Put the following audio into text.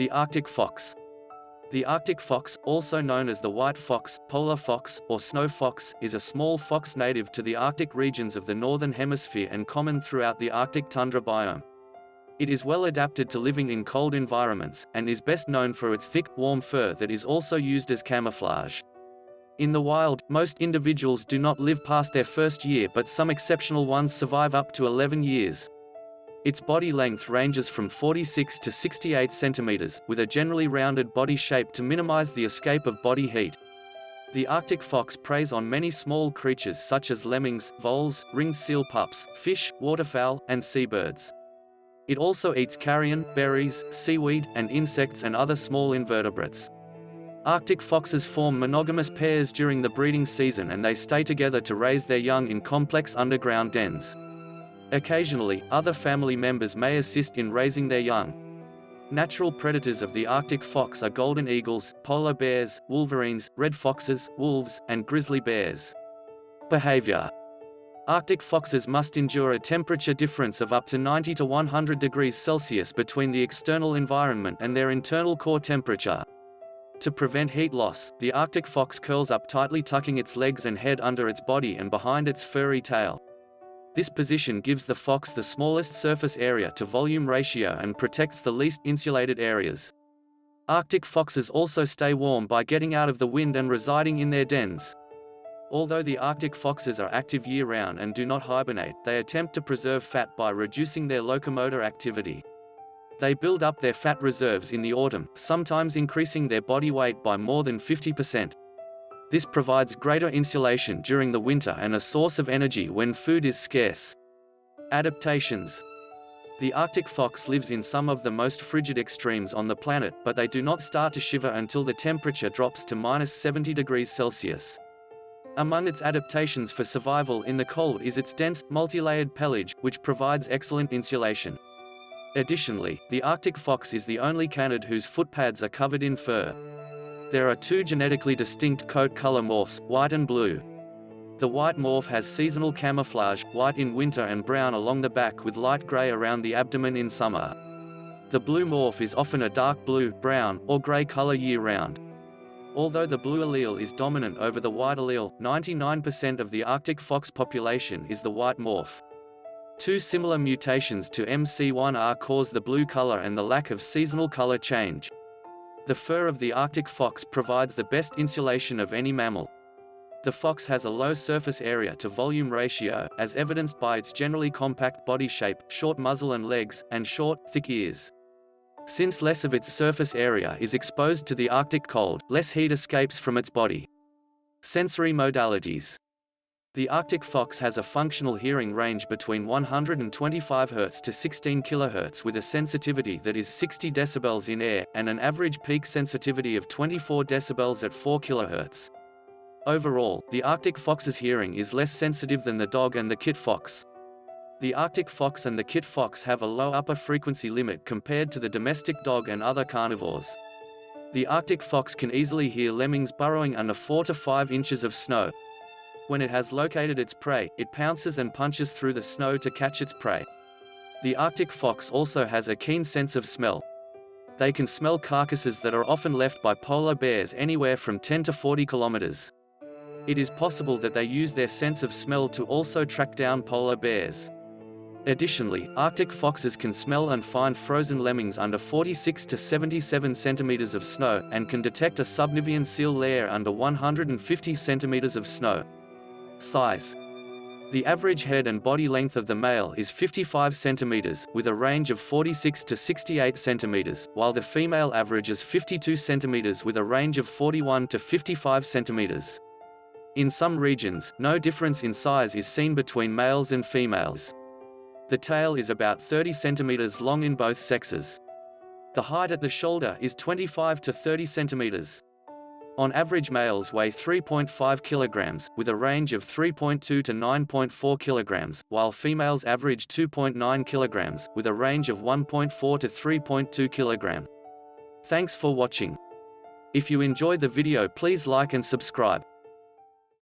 The Arctic fox. The Arctic fox, also known as the white fox, polar fox, or snow fox, is a small fox native to the Arctic regions of the Northern Hemisphere and common throughout the Arctic tundra biome. It is well adapted to living in cold environments, and is best known for its thick, warm fur that is also used as camouflage. In the wild, most individuals do not live past their first year but some exceptional ones survive up to 11 years. Its body length ranges from 46 to 68 centimeters, with a generally rounded body shape to minimize the escape of body heat. The Arctic fox preys on many small creatures such as lemmings, voles, ringed seal pups, fish, waterfowl, and seabirds. It also eats carrion, berries, seaweed, and insects and other small invertebrates. Arctic foxes form monogamous pairs during the breeding season and they stay together to raise their young in complex underground dens. Occasionally, other family members may assist in raising their young. Natural predators of the Arctic fox are golden eagles, polar bears, wolverines, red foxes, wolves, and grizzly bears. Behavior Arctic foxes must endure a temperature difference of up to 90 to 100 degrees Celsius between the external environment and their internal core temperature. To prevent heat loss, the Arctic fox curls up tightly tucking its legs and head under its body and behind its furry tail. This position gives the fox the smallest surface area to volume ratio and protects the least insulated areas. Arctic foxes also stay warm by getting out of the wind and residing in their dens. Although the Arctic foxes are active year-round and do not hibernate, they attempt to preserve fat by reducing their locomotor activity. They build up their fat reserves in the autumn, sometimes increasing their body weight by more than 50%. This provides greater insulation during the winter and a source of energy when food is scarce. Adaptations The Arctic fox lives in some of the most frigid extremes on the planet, but they do not start to shiver until the temperature drops to minus 70 degrees Celsius. Among its adaptations for survival in the cold is its dense, multi-layered pelage, which provides excellent insulation. Additionally, the Arctic fox is the only canid whose footpads are covered in fur. There are two genetically distinct coat color morphs, white and blue. The white morph has seasonal camouflage, white in winter and brown along the back with light gray around the abdomen in summer. The blue morph is often a dark blue, brown, or gray color year-round. Although the blue allele is dominant over the white allele, 99% of the Arctic fox population is the white morph. Two similar mutations to MC1R cause the blue color and the lack of seasonal color change. The fur of the Arctic fox provides the best insulation of any mammal. The fox has a low surface area to volume ratio, as evidenced by its generally compact body shape, short muzzle and legs, and short, thick ears. Since less of its surface area is exposed to the Arctic cold, less heat escapes from its body. Sensory modalities the Arctic fox has a functional hearing range between 125 Hz to 16 kHz with a sensitivity that is 60 dB in air, and an average peak sensitivity of 24 dB at 4 kHz. Overall, the Arctic fox's hearing is less sensitive than the dog and the kit fox. The Arctic fox and the kit fox have a low upper frequency limit compared to the domestic dog and other carnivores. The Arctic fox can easily hear lemmings burrowing under 4 to 5 inches of snow, when it has located its prey, it pounces and punches through the snow to catch its prey. The Arctic fox also has a keen sense of smell. They can smell carcasses that are often left by polar bears anywhere from 10 to 40 kilometers. It is possible that they use their sense of smell to also track down polar bears. Additionally, Arctic foxes can smell and find frozen lemmings under 46 to 77 centimeters of snow, and can detect a subnivean seal lair under 150 centimeters of snow. Size The average head and body length of the male is 55 cm, with a range of 46 to 68 cm, while the female averages 52 cm with a range of 41 to 55 cm. In some regions, no difference in size is seen between males and females. The tail is about 30 cm long in both sexes. The height at the shoulder is 25 to 30 centimeters. On average males weigh 3.5 kilograms, with a range of 3.2 to 9.4 kilograms, while females average 2.9 kilograms, with a range of 1.4 to 3.2 kilogram. Thanks for watching. If you enjoyed the video please like and subscribe.